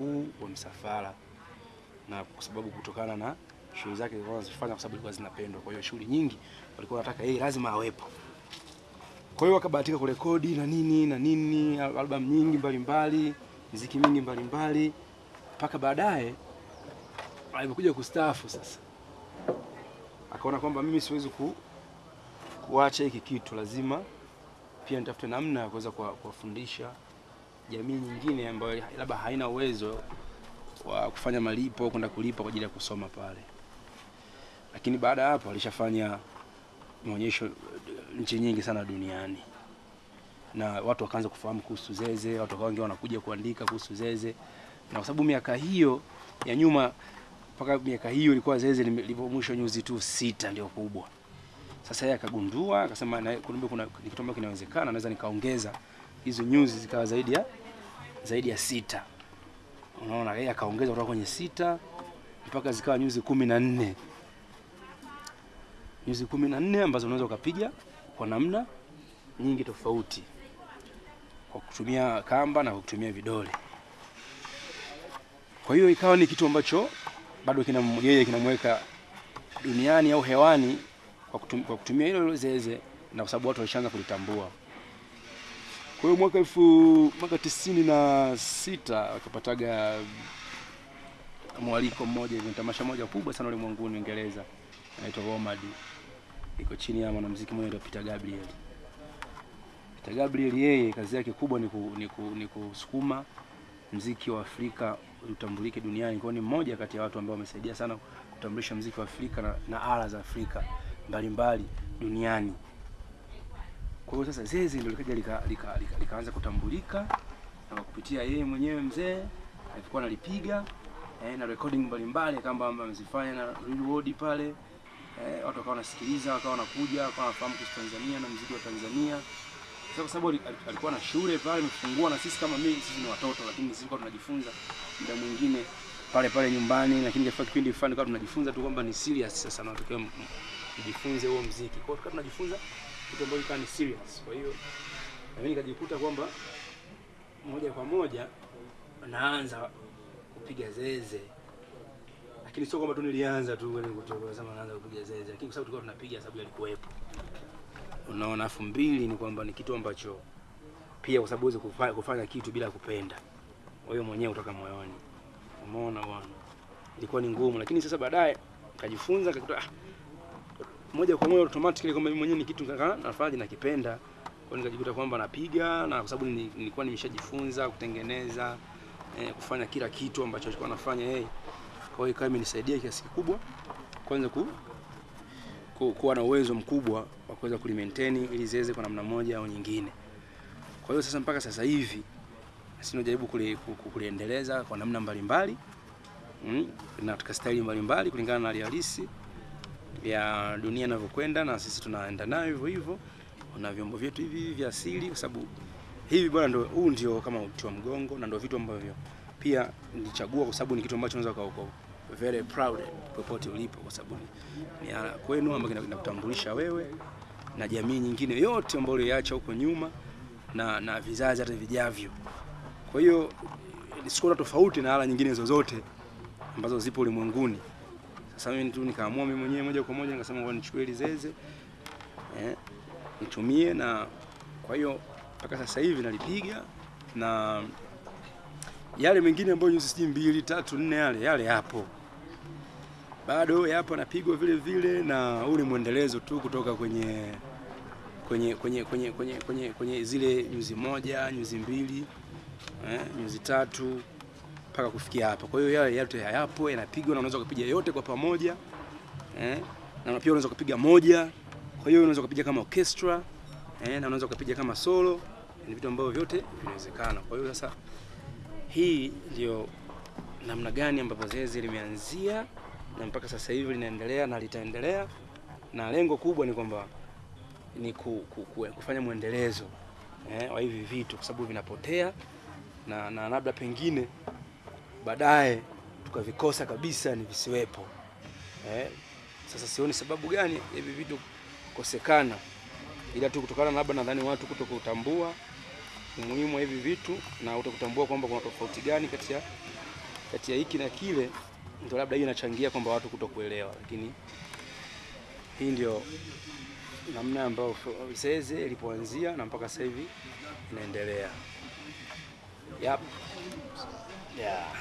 mkuu wa msafara, na kwa sababu kutokana na shughuli zake zilikuwa anazifanya kwa sababu zilikuwa zinapendwa, kwa hiyo shughuli nyingi walikuwa wanataka yeye lazima awepo. Kwa hiyo wakabahatika kurekodi na nini na nini, album nyingi mbalimbali, muziki mingi mbalimbali, mpaka baadaye alipokuja kustaafu sasa akaona kwamba mimi siwezi ku, kuacha hiki kitu, lazima pia nitafute namna ya kuweza kuwa- kuwafundisha jamii nyingine ambayo labda haina uwezo wa kufanya malipo kwenda kulipa kwa ajili ya kusoma pale. Lakini baada ya hapo alishafanya maonyesho eh, nchi nyingi sana duniani, na watu wakaanza kufahamu kuhusu Zeze, watu wakawa wanakuja kuandika kuhusu Zeze, na kwa sababu miaka hiyo ya nyuma mpaka miaka hiyo ilikuwa Zeze lipo mwisho nyuzi tu sita ndio kubwa. Sasa yeye akagundua akasema, kumbe kuna kitu ambacho kinawezekana, naweza nikaongeza hizo nyuzi zikawa zaidi ya zaidi ya sita. Unaona, yeye akaongeza kutoka kwenye sita mpaka zikawa nyuzi kumi na nne nyuzi kumi na nne ambazo unaweza ukapiga kwa namna nyingi tofauti kwa kutumia kamba na kwa kutumia vidole. Kwa hiyo ikawa ni kitu ambacho bado kina yeye kinamweka duniani au hewani kwa kutumia, kwa kutumia hilo Zeze na kwa sababu watu walishaanza kulitambua. Kwa hiyo mwaka elfu mwaka tisini na sita akapataga mwaliko mmoja hivi tamasha moja kubwa sana ulimwenguni Uingereza, inaitwa WOMAD, iko chini ya mwanamuziki mmoja anaitwa Peter Gabriel. Peter Gabriel yeye kazi yake kubwa ni, ku, ni, ku, ni kusukuma mziki wa Afrika utambulike duniani. Kwa ni mmoja kati ya watu ambao wamesaidia sana kutambulisha mziki wa Afrika na, na ala za Afrika mbalimbali duniani. Kwa hiyo sasa Zeze ndio likaja likaanza lika, lika, lika, kutambulika na kwa kupitia yeye mwenyewe mzee alikuwa analipiga eh, na recording mbalimbali kama amezifanya na Real World pale eh, watu wakawa wanasikiliza, wakawa wanakuja, wakawa wanafahamu kuhusu Tanzania na muziki wa Tanzania. Sasa kwa sababu alikuwa na shule pale amefungua, na sisi kama mimi, sisi ni watoto, lakini sisi kwa tunajifunza muda mwingine pale pale nyumbani, lakini kwa kipindi fulani kwa tunajifunza tu kwamba ni serious sasa, na m- m- huo muziki. Kwa hiyo tunajifunza kitu ambacho kilikuwa ni serious. Kwa hiyo na mimi nikajikuta kwamba moja kwa moja naanza kupiga zeze, lakini sio kwamba tu nilianza tu kwenda kutoka sema naanza kupiga zeze, lakini kwa sababu tulikuwa tunapiga sababu yalikuwepo. Unaona, afu mbili ni kwamba ni kitu ambacho pia kwa sababu huwezi kufanya, kitu bila kupenda wewe mwenyewe kutoka moyoni. Umeona bwana, ilikuwa ni ngumu, lakini sasa baadaye kajifunza kakuta ah, moja kwa moja automatically kwamba mimi mwenyewe ni kitu nafanya nakipenda. Kwa hiyo nikajikuta kwamba napiga na kwa sababu nili- nilikuwa nimeshajifunza kutengeneza eh, kufanya kila kitu ambacho alikuwa anafanya yeye. Kwa hiyo ikawa imenisaidia kiasi kikubwa kwanza ku, ku, kuwa na uwezo mkubwa wa kuweza kulimaintain ili ziweze kwa namna moja au nyingine. Kwa hiyo sasa mpaka sasa hivi sisi tunajaribu kuli, ku- ku- kuliendeleza kwa namna mbalimbali mm, na katika staili mbalimbali kulingana na hali halisi ya dunia inavyokwenda, na sisi tunaenda nayo hivyo hivyo na vyombo vyetu hivi vya asili, kwa sababu hivi bwana, ndio huu ndio kama uti wa mgongo, na ndio vitu ambavyo pia nilichagua kwa sababu ni kitu ambacho unaweza uka very proud popote ulipo, kwa sababu ni, ni ala kwenu ambayo kina- kinakutambulisha wewe na jamii nyingine yote ambayo uliacha huko nyuma na, na vizazi hata vijavyo. Kwa hiyo sikuona tofauti na ala nyingine zozote ambazo zipo ulimwenguni. Sasa mimi tu nikaamua mimi mwenyewe moja kwa moja nikasema ngoja nichukue ile zeze eh, nitumie, na kwa hiyo mpaka sasa hivi nalipiga na yale mengine ambayo nyuzi sijui mbili tatu nne yale yale yapo. Bado yapo napigwa vile vile, na ule mwendelezo tu kutoka kwenye kwenye kwenye kwenye kwenye kwenye, kwenye zile nyuzi moja nyuzi mbili eh, nyuzi tatu mpaka kufikia hapa. Kwa hiyo yale yote hayapo yanapigwa, na unaweza kupiga yote kwa pamoja eh, na pia unaweza kupiga moja. Kwa hiyo unaweza kupiga kama orchestra eh, na unaweza kupiga kama solo. Ni vitu ambavyo vyote vinawezekana. Kwa hiyo sasa, hii ndio namna gani ambapo zeze limeanzia na mpaka sasa hivi linaendelea na litaendelea, na lengo kubwa ni kwamba ni ku, ku, ku, kufanya mwendelezo eh, wa hivi vitu kwa sababu vinapotea na, na labda pengine baadaye tukavikosa kabisa ni visiwepo eh. Sasa sioni sababu gani hivi vitu kukosekana, ila tu kutokana labda nadhani watu kutokutambua umuhimu wa hivi vitu na utakutambua kwamba kuna tofauti gani kati ya kati ya hiki na kile ndio labda hiyo inachangia kwamba watu kutokuelewa, lakini hii ndio namna ambayo Zeze ilipoanzia na mpaka sasa hivi inaendelea. Yep. Yeah.